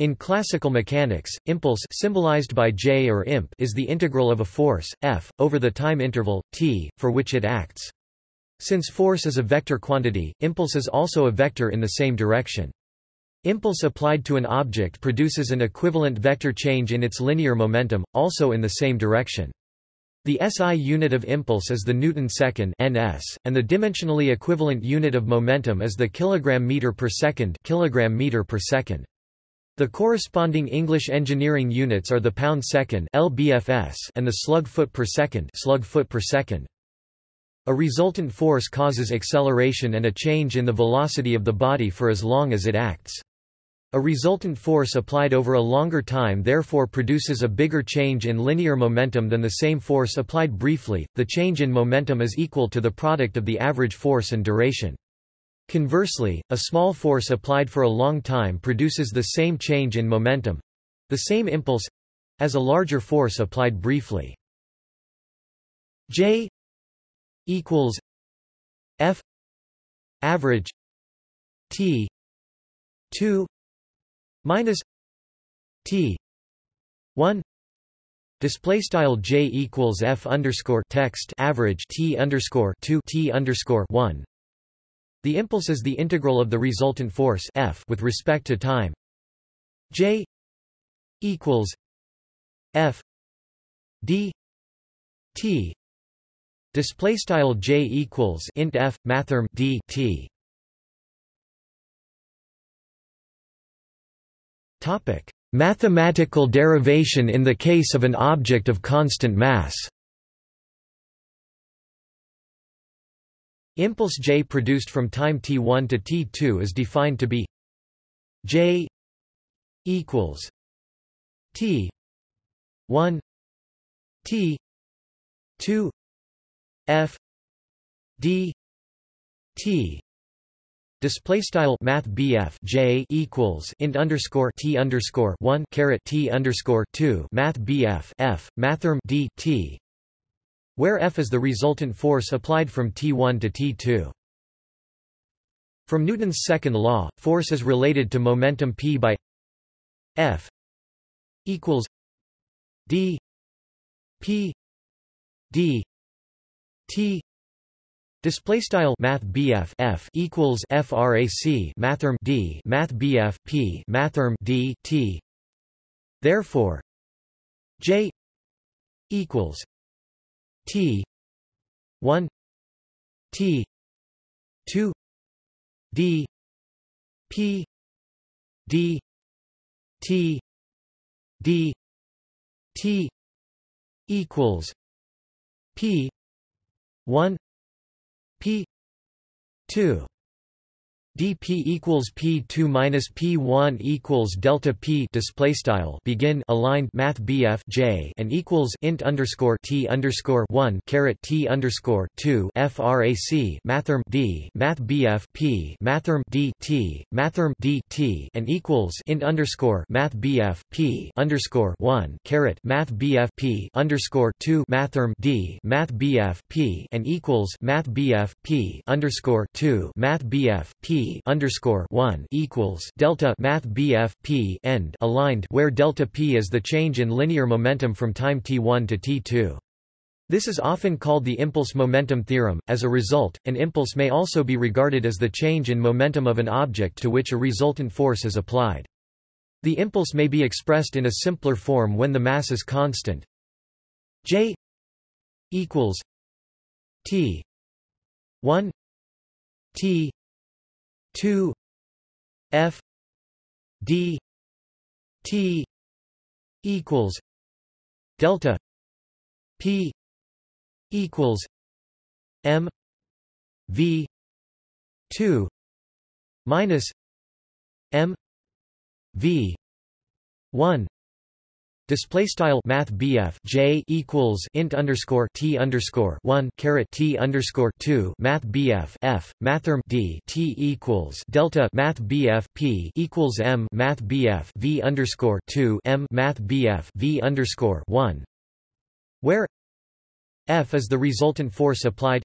In classical mechanics, impulse symbolized by J or imp is the integral of a force, F, over the time interval, t, for which it acts. Since force is a vector quantity, impulse is also a vector in the same direction. Impulse applied to an object produces an equivalent vector change in its linear momentum, also in the same direction. The SI unit of impulse is the Newton second (ns), and the dimensionally equivalent unit of momentum is the kilogram meter per second (kilogram meter per second). The corresponding English engineering units are the pound second (lbfs) and the slug foot per second (slug foot per second). A resultant force causes acceleration and a change in the velocity of the body for as long as it acts. A resultant force applied over a longer time therefore produces a bigger change in linear momentum than the same force applied briefly. The change in momentum is equal to the product of the average force and duration. Conversely, a small force applied for a long time produces the same change in momentum the same impulse as a larger force applied briefly. J equals F average T 2 minus T one display style J equals F underscore text average T underscore two T underscore one the impulse is the integral of the resultant force F with respect to time. J equals F D T. Display style J equals int F mathrm D T. Topic: Mathematical derivation in the case of an object of constant mass. Impulse J produced from time t1 to t2 is defined to be J equals t 1 t 2 f d t. Display style Math J equals int underscore T underscore one caret T underscore two Math F Mathrm D T where F is the resultant force applied from T1 to T2. From Newton's second law, force is related to momentum P by F equals D P D T Display style Math F equals FRAC Mathrm D Math P Mathrm D T Therefore J equals T. one. T. two. D. P. D. T. D. T. equals P. one. P. 2 dp equals p2 minus p1 equals delta p display style begin aligned math bf j and equals int underscore t underscore 1 caret t underscore 2 frac mathrm d math bf p mathrm d t mathrm d t and equals int underscore math bf p underscore 1 caret math bf p underscore 2 mathrm d math bf p and equals math bf p underscore 2 math bf p underscore one equals delta Math BF P end aligned where delta P is the change in linear momentum from time t1 to t2. This is often called the impulse momentum theorem. As a result, an impulse may also be regarded as the change in momentum of an object to which a resultant force is applied. The impulse may be expressed in a simpler form when the mass is constant. J equals T 1 T 2 f d t equals delta p equals m v 2 minus m v 1 Display style Math J equals int underscore T underscore one caret T underscore two Math F Mathrm D T equals Delta Math P equals M Math V underscore two M Math V underscore one where F is the resultant force applied.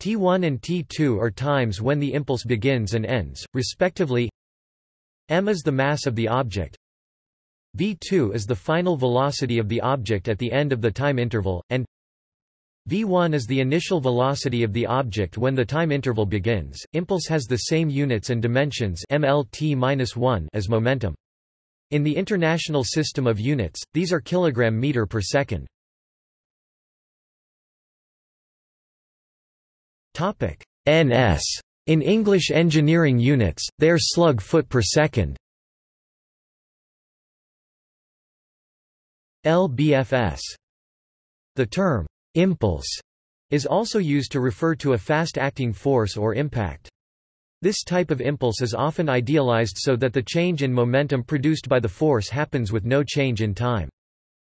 T1 and T2 are times when the impulse begins and ends, respectively. M is the mass of the object v2 is the final velocity of the object at the end of the time interval, and v1 is the initial velocity of the object when the time interval begins. Impulse has the same units and dimensions mlt-1 as momentum. In the International System of Units, these are kilogram meter per second. Topic: NS. In English engineering units, they are slug foot per second. LBFS. The term impulse is also used to refer to a fast-acting force or impact. This type of impulse is often idealized so that the change in momentum produced by the force happens with no change in time.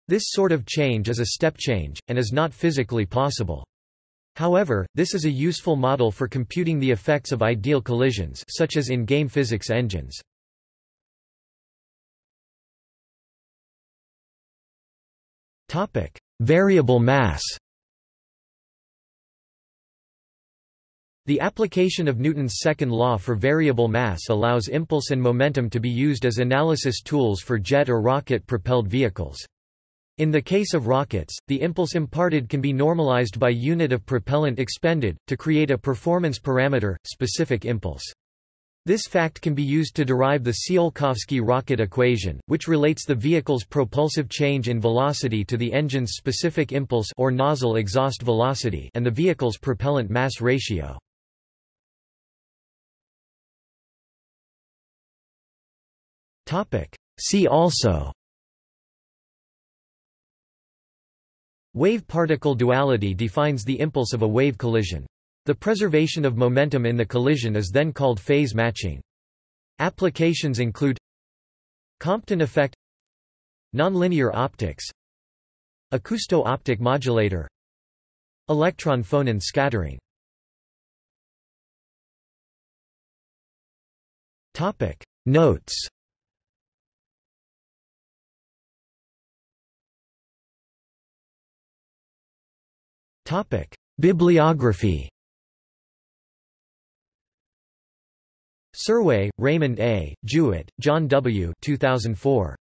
This sort of change is a step change, and is not physically possible. However, this is a useful model for computing the effects of ideal collisions such as in game physics engines. Variable mass The application of Newton's second law for variable mass allows impulse and momentum to be used as analysis tools for jet or rocket-propelled vehicles. In the case of rockets, the impulse imparted can be normalized by unit of propellant expended, to create a performance parameter, specific impulse. This fact can be used to derive the Tsiolkovsky rocket equation, which relates the vehicle's propulsive change in velocity to the engine's specific impulse or nozzle exhaust velocity and the vehicle's propellant mass ratio. See also Wave-particle duality defines the impulse of a wave collision. The preservation of momentum in the collision is then called phase matching. Applications include Compton effect Nonlinear optics Acousto-optic modulator Electron phonon scattering Notes Topic: Bibliography. Serway, Raymond A., Jewett, John W. 2004.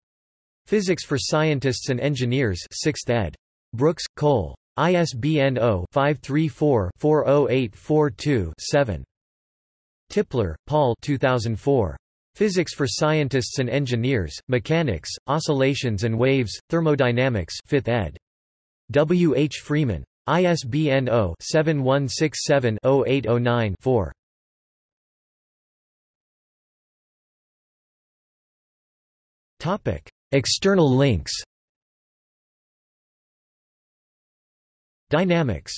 Physics for Scientists and Engineers 6th ed. Brooks, Cole. ISBN 0-534-40842-7. Tipler, Paul 2004. Physics for Scientists and Engineers, Mechanics, Oscillations and Waves, Thermodynamics 5th ed. W. H. Freeman. ISBN 0-7167-0809-4. External links. Dynamics